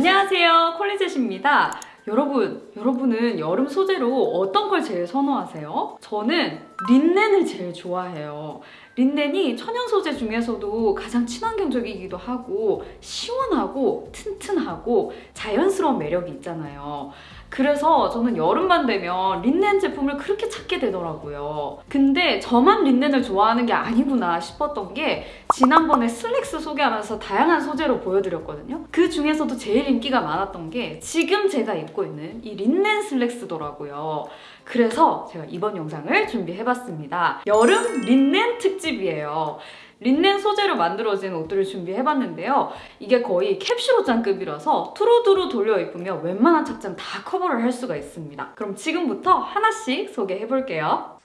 안녕하세요 콜리젯입니다 여러분, 여러분은 여름 소재로 어떤 걸 제일 선호하세요? 저는 린넨을 제일 좋아해요. 린넨이 천연 소재 중에서도 가장 친환경적이기도 하고 시원하고 튼튼하고 자연스러운 매력이 있잖아요. 그래서 저는 여름만 되면 린넨 제품을 그렇게 찾게 되더라고요. 근데 저만 린넨을 좋아하는 게 아니구나 싶었던 게 지난번에 슬랙스 소개하면서 다양한 소재로 보여드렸거든요. 그 중에서도 제일 인기가 많았던 게 지금 제가 입고 있는 이 린넨 슬랙스더라고요. 그래서 제가 이번 영상을 준비해봤습니다. 여름 린넨 특집이에요. 린넨 소재로 만들어진 옷들을 준비해봤는데요. 이게 거의 캡슐 옷장급이라서 두루두루 돌려 입으면 웬만한 착장 다 커버를 할 수가 있습니다. 그럼 지금부터 하나씩 소개해볼게요.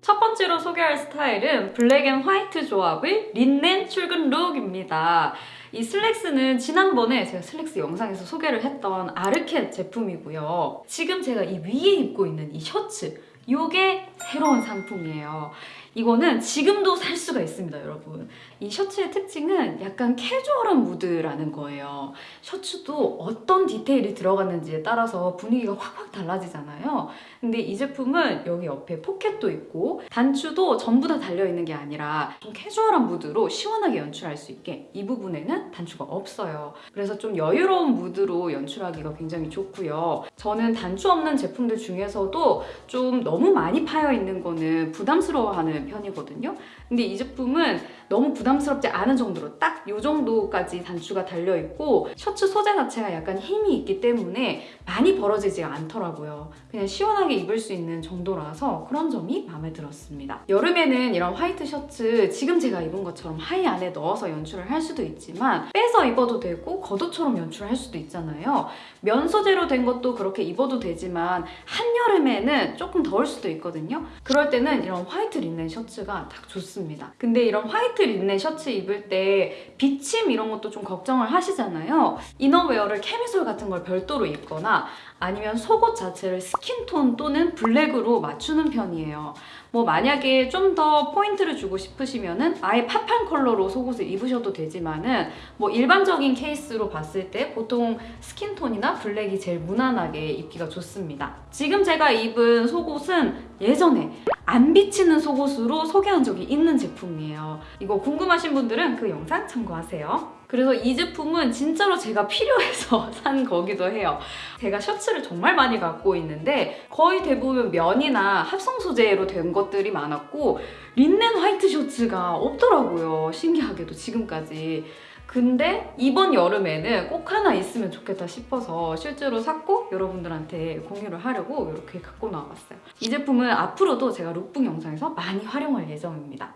첫 번째로 소개할 스타일은 black and white 조합의 린넨 출근 룩입니다. 이 슬랙스는 지난번에 제가 슬랙스 영상에서 소개를 했던 아르켓 제품이고요. 지금 제가 이 위에 입고 있는 이 셔츠 이게 새로운 상품이에요. 이거는 지금도 살 수가 있습니다, 여러분. 이 셔츠의 특징은 약간 캐주얼한 무드라는 거예요. 셔츠도 어떤 디테일이 들어갔는지에 따라서 분위기가 확확 달라지잖아요. 근데 이 제품은 여기 옆에 포켓도 있고 단추도 전부 다 달려있는 게 아니라 좀 캐주얼한 무드로 시원하게 연출할 수 있게 이 부분에는 단추가 없어요. 그래서 좀 여유로운 무드로 연출하기가 굉장히 좋고요. 저는 단추 없는 제품들 중에서도 좀 너무 많이 파여 있는 거는 부담스러워하는 편이거든요. 근데 이 제품은 너무 부담스럽지 않은 정도로 딱 이 정도까지 단추가 달려있고 셔츠 소재 자체가 약간 힘이 있기 때문에 많이 벌어지지 않더라고요. 그냥 시원하게 입을 수 있는 정도라서 그런 점이 마음에 들었습니다. 여름에는 이런 화이트 셔츠 지금 제가 입은 것처럼 하의 안에 넣어서 연출을 할 수도 있지만 빼서 입어도 되고 겉옷처럼 연출을 할 수도 있잖아요. 면 소재로 된 것도 그렇게 입어도 되지만 한여름에는 조금 더울 수도 있거든요. 그럴 때는 이런 화이트 린넨 셔츠가 딱 좋습니다. 근데 이런 화이트 린넨 셔츠 입을 때 비침 이런 것도 좀 걱정을 하시잖아요. 이너웨어를 캐미솔 같은 걸 별도로 입거나 아니면 속옷 자체를 skin tone 또는 블랙으로 맞추는 편이에요. 뭐 만약에 좀 더 포인트를 주고 싶으시면은 아예 pop한 컬러로 속옷을 입으셔도 되지만은 뭐 일반적인 케이스로 봤을 때 보통 skin tone이나 블랙이 제일 무난하게 입기가 좋습니다. 지금 제가 입은 속옷은 예전에 안 비치는 속옷으로 소개한 적이 있는 제품이에요. 이거 궁금하신 분들은 그 영상 참고하세요. 그래서 이 제품은 진짜로 제가 필요해서 산 거기도 해요. 제가 셔츠를 정말 많이 갖고 있는데 거의 대부분 면이나 합성 소재로 된 것들이 많았고 린넨 화이트 셔츠가 없더라고요. 신기하게도 지금까지. 근데 이번 여름에는 꼭 하나 있으면 좋겠다 싶어서 실제로 샀고 여러분들한테 공유를 하려고 이렇게 갖고 나와봤어요. 이 제품은 앞으로도 제가 룩북 영상에서 많이 활용할 예정입니다.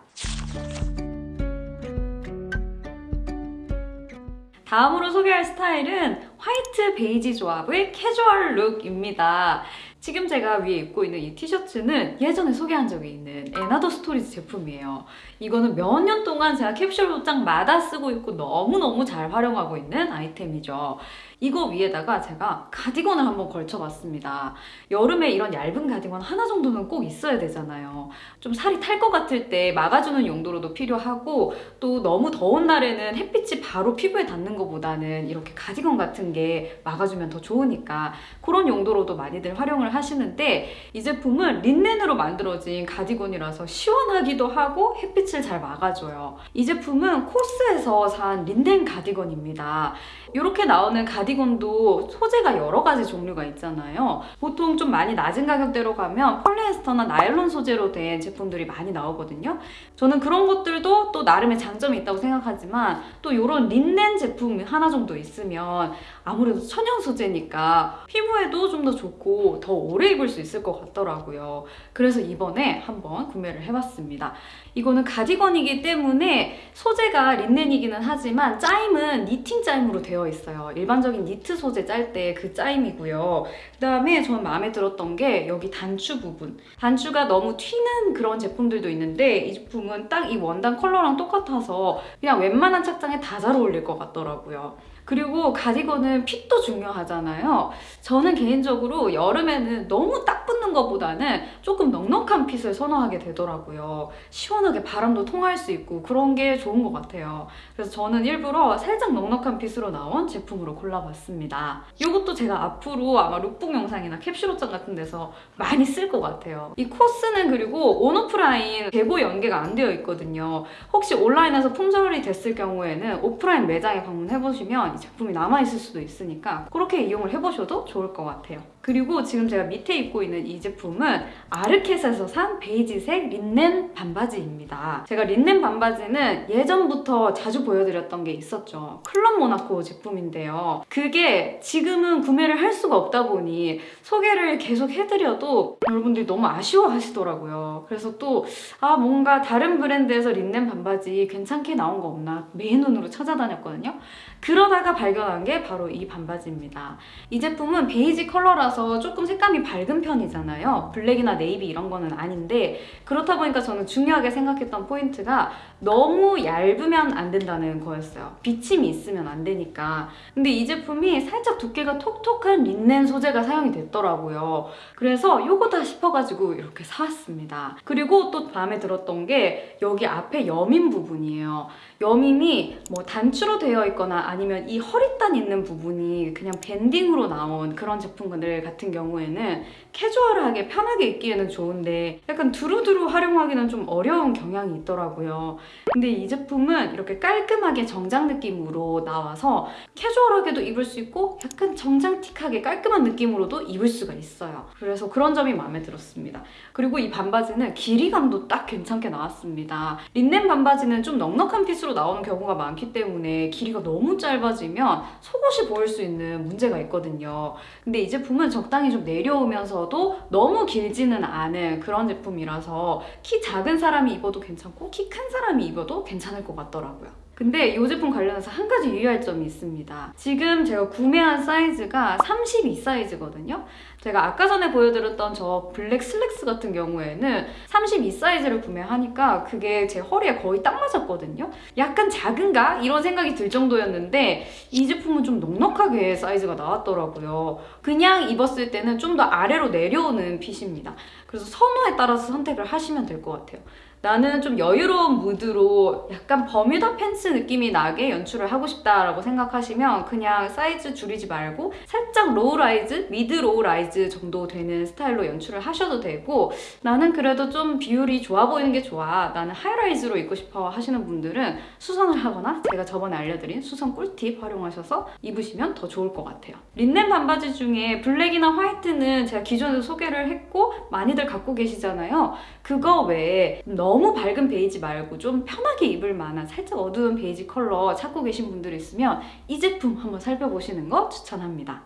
다음으로 소개할 스타일은 화이트 베이지 조합의 캐주얼 룩입니다. 지금 제가 위에 입고 있는 이 티셔츠는 예전에 소개한 적이 있는 앤아더 스토리즈 제품이에요. 이거는 몇 년 동안 제가 캡슐 옷장마다 쓰고 있고 너무너무 잘 활용하고 있는 아이템이죠. 이거 위에다가 제가 가디건을 한번 걸쳐봤습니다. 여름에 이런 얇은 가디건 하나 정도는 꼭 있어야 되잖아요. 좀 살이 탈 것 같을 때 막아주는 용도로도 필요하고 또 너무 더운 날에는 햇빛이 바로 피부에 닿는 것보다는 이렇게 가디건 같은 게 막아주면 더 좋으니까 그런 용도로도 많이들 활용을 하시는데 이 제품은 린넨으로 만들어진 가디건이라서 시원하기도 하고 햇빛 을 잘 막아줘요. 이 제품은 코스에서 산 린넨 가디건입니다. 이렇게 나오는 가디건도 소재가 여러 가지 종류가 있잖아요. 보통 좀 많이 낮은 가격대로 가면 폴리에스터나 나일론 소재로 된 제품들이 많이 나오거든요. 저는 그런 것들도 또 나름의 장점이 있다고 생각하지만 또 이런 린넨 제품 하나 정도 있으면 아무래도 천연 소재니까 피부에도 좀 더 좋고 더 오래 입을 수 있을 것 같더라고요. 그래서 이번에 한번 구매를 해봤습니다. 이거는 가디건이기 때문에 소재가 린넨이기는 하지만 짜임은 니팅 짜임으로 되어 있어요. 일반적인 니트 소재 짤 때 그 짜임이고요. 그 다음에 저는 마음에 들었던 게 여기 단추 부분. 단추가 너무 튀는 그런 제품들도 있는데 이 제품은 딱 이 원단 컬러랑 똑같아서 그냥 웬만한 착장에 다 잘 어울릴 것 같더라고요. 그리고 가디건은 핏도 중요하잖아요. 저는 개인적으로 여름에는 너무 딱 붙는 것보다는 조금 넉넉한 핏을 선호하게 되더라고요. 시원하게 바람도 통할 수 있고 그런 게 좋은 것 같아요. 그래서 저는 일부러 살짝 넉넉한 핏으로 나온 제품으로 골라봤습니다. 이것도 제가 앞으로 아마 룩북 영상이나 캡슐 옷장 같은 데서 많이 쓸 것 같아요. 이 코스는 그리고 온오프라인 재고 연계가 안 되어 있거든요. 혹시 온라인에서 품절이 됐을 경우에는 오프라인 매장에 방문해보시면 이 제품이 남아있을 수도 있으니까 그렇게 이용을 해보셔도 좋을 것 같아요. 그리고 지금 제가 밑에 입고 있는 이 제품은 아르켓에서 산 베이지색 린넨 반바지입니다. 제가 린넨 반바지는 예전부터 자주 보여드렸던 게 있었죠. 클럽 모나코 제품인데요. 그게 지금은 구매를 할 수가 없다 보니 소개를 계속 해드려도 여러분들이 너무 아쉬워하시더라고요. 그래서 또 아 뭔가 다른 브랜드에서 린넨 반바지 괜찮게 나온 거 없나 맨 눈으로 찾아다녔거든요. 그러다가 발견한 게 바로 이 반바지입니다. 이 제품은 베이지 컬러라서 조금 색감이 밝은 편이잖아요. 블랙이나 네이비 이런 거는 아닌데 그렇다 보니까 저는 중요하게 생각했던 포인트가 너무 얇으면 안 된다는 거였어요. 비침이 있으면 안 되니까. 근데 이 제품이 살짝 두께가 톡톡한 린넨 소재가 사용이 됐더라고요. 그래서 요거다 싶어가지고 이렇게 사왔습니다. 그리고 또 마음에 들었던 게 여기 앞에 여민 부분이에요. 여민이 뭐 단추로 되어 있거나 아니면 이 허리단 있는 부분이 그냥 밴딩으로 나온 그런 제품들 같은 경우에는 캐주얼하게 편하게 입기에는 좋은데 약간 두루두루 활용하기는 좀 어려운 경향이 있더라고요. 근데 이 제품은 이렇게 깔끔하게 정장 느낌으로 나와서 캐주얼하게도 입을 수 있고 약간 정장틱하게 깔끔한 느낌으로도 입을 수가 있어요. 그래서 그런 점이 마음에 들었습니다. 그리고 이 반바지는 길이감도 딱 괜찮게 나왔습니다. 린넨 반바지는 좀 넉넉한 핏으로 나오는 경우가 많기 때문에 길이가 너무 짧아지면 속옷이 보일 수 있는 문제가 있거든요. 근데 이 제품은 적당히 좀 내려오면서도 너무 길지는 않은 그런 제품이라서 키 작은 사람이 입어도 괜찮고 키 큰 사람이 입어도 괜찮을 것 같더라고요. 근데 이 제품 관련해서 한 가지 유의할 점이 있습니다. 지금 제가 구매한 사이즈가 32 사이즈거든요. 제가 아까 전에 보여드렸던 저 블랙 슬랙스 같은 경우에는 32 사이즈를 구매하니까 그게 제 허리에 거의 딱 맞았거든요. 약간 작은가? 이런 생각이 들 정도였는데 이 제품은 좀 넉넉하게 사이즈가 나왔더라고요. 그냥 입었을 때는 좀 더 아래로 내려오는 핏입니다. 그래서 선호에 따라서 선택을 하시면 될 것 같아요. 나는 좀 여유로운 무드로 약간 버뮤다 팬츠 느낌이 나게 연출을 하고 싶다라고 생각하시면 그냥 사이즈 줄이지 말고 살짝 low rise, mid low rise 정도 되는 스타일로 연출을 하셔도 되고 나는 그래도 좀 비율이 좋아 보이는 게 좋아 나는 high rise로 입고 싶어 하시는 분들은 수선을 하거나 제가 저번에 알려드린 수선 꿀팁 활용하셔서 입으시면 더 좋을 것 같아요. 린넨 반바지 중에 블랙이나 화이트는 제가 기존에도 소개를 했고 많이들 갖고 계시잖아요. 그거 외에 너무 밝은 베이지 말고 좀 편하게 입을 만한 살짝 어두운 베이지 컬러 찾고 계신 분들 있으면 이 제품 한번 살펴보시는 거 추천합니다.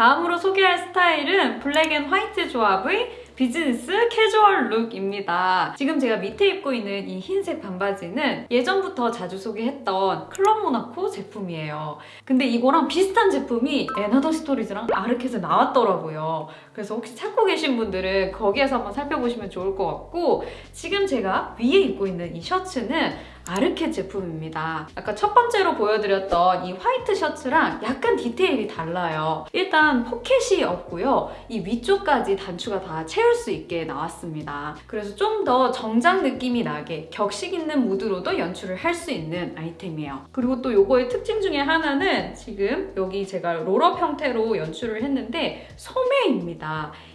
다음으로 소개할 스타일은 black and white 조합의 비즈니스 캐주얼 룩입니다. 지금 제가 밑에 입고 있는 이 흰색 반바지는 예전부터 자주 소개했던 Club Monaco 제품이에요. 근데 이거랑 비슷한 제품이 & Other Stories랑 Arket에 나왔더라고요. 그래서 혹시 찾고 계신 분들은 거기에서 한번 살펴보시면 좋을 것 같고 지금 제가 위에 입고 있는 이 셔츠는 Arket 제품입니다. 아까 첫 번째로 보여드렸던 이 화이트 셔츠랑 약간 디테일이 달라요. 일단 포켓이 없고요. 이 위쪽까지 단추가 다 채울 수 있게 나왔습니다. 그래서 좀 더 정장 느낌이 나게 격식 있는 무드로도 연출을 할 수 있는 아이템이에요. 그리고 또 요거의 특징 중에 하나는 지금 여기 제가 roll up 형태로 연출을 했는데 소매입니다.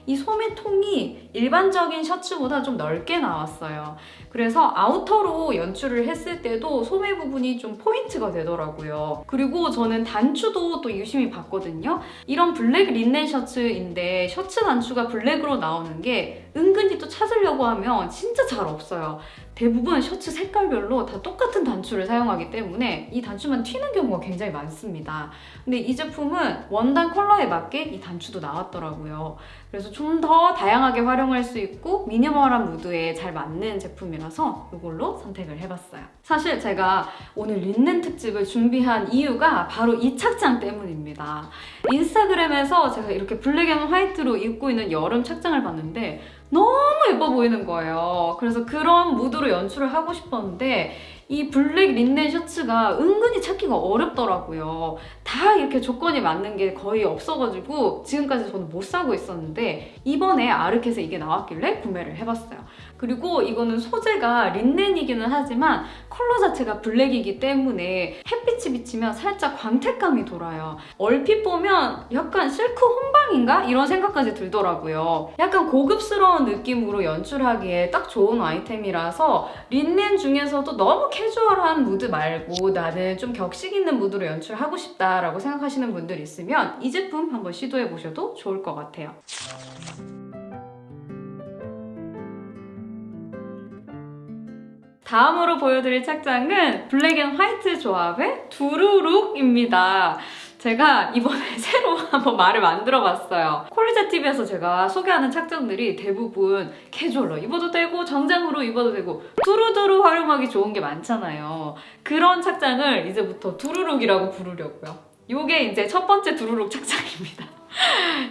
이 소매통이 일반적인 셔츠보다 좀 넓게 나왔어요. 그래서 아우터로 연출을 했을 때도 소매 부분이 좀 포인트가 되더라고요. 그리고 저는 단추도 또 유심히 봤거든요. 이런 블랙 린넨 셔츠인데 셔츠 단추가 블랙으로 나오는 게 은근히 또 찾으려고 하면 진짜 잘 없어요. 대부분 셔츠 색깔별로 다 똑같은 단추를 사용하기 때문에 이 단추만 튀는 경우가 굉장히 많습니다. 근데 이 제품은 원단 컬러에 맞게 이 단추도 나왔더라고요. 그래서 좀 더 다양하게 활용할 수 있고 미니멀한 무드에 잘 맞는 제품이라서 이걸로 선택을 해봤어요. 사실 제가 오늘 린넨 특집을 준비한 이유가 바로 이 착장 때문입니다. 인스타그램에서 제가 이렇게 black and white로 입고 있는 여름 착장을 봤는데 너무 예뻐 보이는 거예요. 그래서 그런 무드로 연출을 하고 싶었는데 이 블랙 린넨 셔츠가 은근히 찾기가 어렵더라고요. 다 이렇게 조건이 맞는 게 거의 없어가지고 지금까지 저는 못 사고 있었는데 이번에 Arket에 이게 나왔길래 구매를 해봤어요. 그리고 이거는 소재가 린넨이기는 하지만 컬러 자체가 블랙이기 때문에 햇빛이 비치면 살짝 광택감이 돌아요. 얼핏 보면 약간 실크 혼방인가? 이런 생각까지 들더라고요. 약간 고급스러운 느낌으로 연출하기에 딱 좋은 아이템이라서 린넨 중에서도 너무 캐주얼한 무드 말고 나는 좀 격식 있는 무드로 연출하고 싶다라고 생각하시는 분들 있으면 이 제품 한번 시도해 보셔도 좋을 것 같아요. 다음으로 보여드릴 착장은 black and white 조합의 두루룩입니다. 제가 이번에 새로 한번 말을 만들어 봤어요. 콜리제 TV에서 제가 소개하는 착장들이 대부분 캐주얼로 입어도 되고 정장으로 입어도 되고 두루두루 활용하기 좋은 게 많잖아요. 그런 착장을 이제부터 두루룩이라고 부르려고요. 요게 이제 첫 번째 두루룩 착장입니다.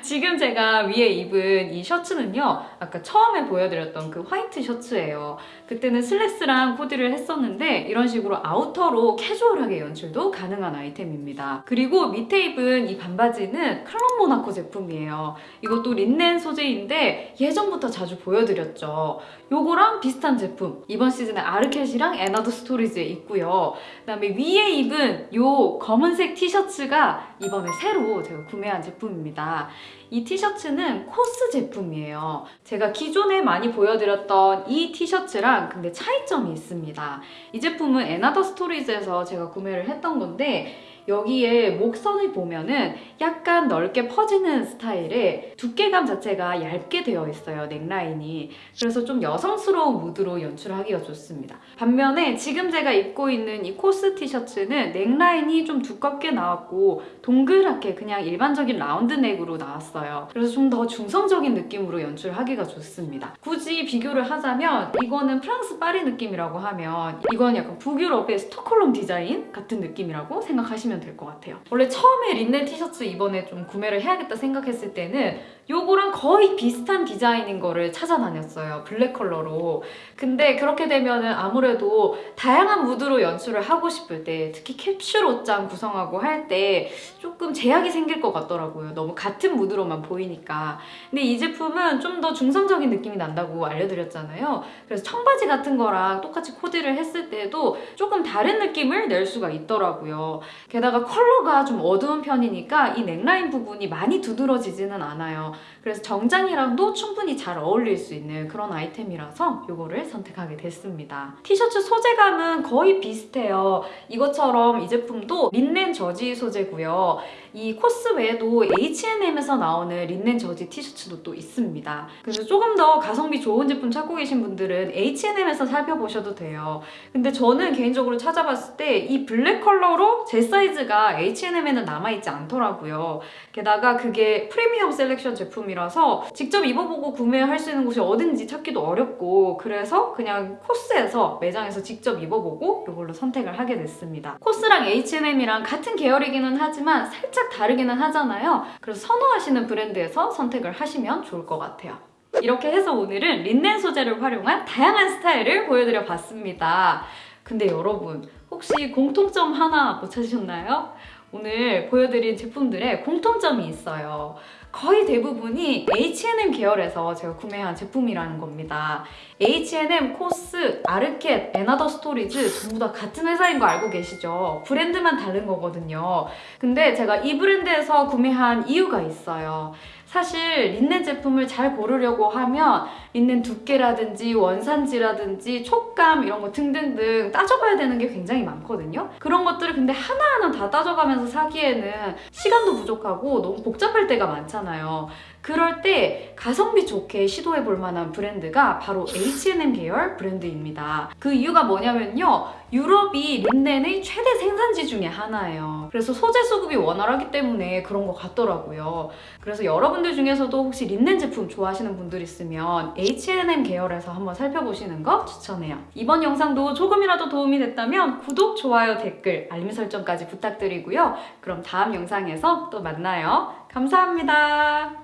지금 제가 위에 입은 이 셔츠는요 아까 처음에 보여드렸던 그 화이트 셔츠예요. 그때는 슬랙스랑 코디를 했었는데 이런 식으로 아우터로 캐주얼하게 연출도 가능한 아이템입니다. 그리고 밑에 입은 이 반바지는 Club Monaco 제품이에요. 이것도 린넨 소재인데 예전부터 자주 보여드렸죠. 요거랑 비슷한 제품. 이번 시즌에 Arket이랑 & Other Stories에 있고요. 그 다음에 위에 입은 요 검은색 티셔츠가 이번에 새로 제가 구매한 제품입니다 이 티셔츠는 COS 제품이에요. 제가 기존에 많이 보여드렸던 이 티셔츠랑 근데 차이점이 있습니다. 이 제품은 & Other Stories에서 제가 구매를 했던 건데 여기에 목선을 보면은 약간 넓게 퍼지는 스타일의 두께감 자체가 얇게 되어 있어요 넥라인이. 그래서 좀 여성스러운 무드로 연출하기가 좋습니다. 반면에 지금 제가 입고 있는 이 COS 티셔츠는 넥라인이 좀 두껍게 나왔고 동그랗게 그냥 일반적인 round neck으로 나왔어요. 그래서 좀 더 중성적인 느낌으로 연출하기가 좋습니다. 굳이 비교를 하자면 이거는 프랑스 파리 느낌이라고 하면 이건 약간 북유럽의 스톡홀름 디자인 같은 느낌이라고 생각하시면 될 것 같아요. 원래 처음에 린넨 티셔츠 이번에 좀 구매를 해야겠다 생각했을 때는 요거랑 거의 비슷한 디자인인 거를 찾아다녔어요. 블랙 컬러로. 근데 그렇게 되면은 아무래도 다양한 무드로 연출을 하고 싶을 때 특히 캡슐 옷장 구성하고 할 때 조금 제약이 생길 것 같더라고요. 너무 같은 무드로만 보이니까. 근데 이 제품은 좀 더 중성적인 느낌이 난다고 알려드렸잖아요. 그래서 청바지 같은 거랑 똑같이 코디를 했을 때도 조금 다른 느낌을 낼 수가 있더라고요. 게다가 컬러가 좀 어두운 편이니까 이 넥라인 부분이 많이 두드러지지는 않아요. 그래서 정장이랑도 충분히 잘 어울릴 수 있는 그런 아이템이라서 이거를 선택하게 됐습니다. 티셔츠 소재감은 거의 비슷해요. 이것처럼 이 제품도 린넨 저지 소재고요. 이 코스 외에도 H&M에서 나오는 린넨 저지 티셔츠도 또 있습니다. 그래서 조금 더 가성비 좋은 제품 찾고 계신 분들은 H&M에서 살펴보셔도 돼요. 근데 저는 개인적으로 찾아봤을 때 이 블랙 컬러로 제 사이즈가 H&M에는 남아있지 않더라고요. 게다가 그게 프리미엄 셀렉션 제품이라서 직접 입어보고 구매할 수 있는 곳이 어딘지 찾기도 어렵고 그래서 그냥 코스에서 매장에서 직접 입어보고 이걸로 선택을 하게 됐습니다. 코스랑 H&M이랑 같은 계열이기는 하지만 살짝 다르기는 하잖아요. 그래서 선호하시는 브랜드에서 선택을 하시면 좋을 것 같아요. 이렇게 해서 오늘은 린넨 소재를 활용한 다양한 스타일을 보여드려 봤습니다. 근데 여러분 혹시 공통점 하나 못 찾으셨나요? 오늘 보여드린 제품들에 공통점이 있어요. 거의 대부분이 H&M 계열에서 제가 구매한 제품이라는 겁니다. H&M, 코스, 아르켓, 앤아더 스토리즈 전부 다 같은 회사인 거 알고 계시죠? 브랜드만 다른 거거든요. 근데 제가 이 브랜드에서 구매한 이유가 있어요. 사실 린넨 제품을 잘 고르려고 하면 린넨 두께라든지 원산지라든지 촉감 이런 거 등등등 따져봐야 되는 게 굉장히 많거든요. 그런 것들을 근데 하나하나 다 따져가면서 사기에는 시간도 부족하고 너무 복잡할 때가 많잖아요. 그럴 때 가성비 좋게 시도해 볼 만한 브랜드가 바로 H&M 계열 브랜드입니다. 그 이유가 뭐냐면요. 유럽이 린넨의 최대 생산지 중에 하나예요. 그래서 소재 수급이 원활하기 때문에 그런 것 같더라고요. 그래서 여러분들 중에서도 혹시 린넨 제품 좋아하시는 분들 있으면 H&M 계열에서 한번 살펴보시는 거 추천해요. 이번 영상도 조금이라도 도움이 됐다면 구독, 좋아요, 댓글, 알림 설정까지 부탁드리고요. 그럼 다음 영상에서 또 만나요. 감사합니다.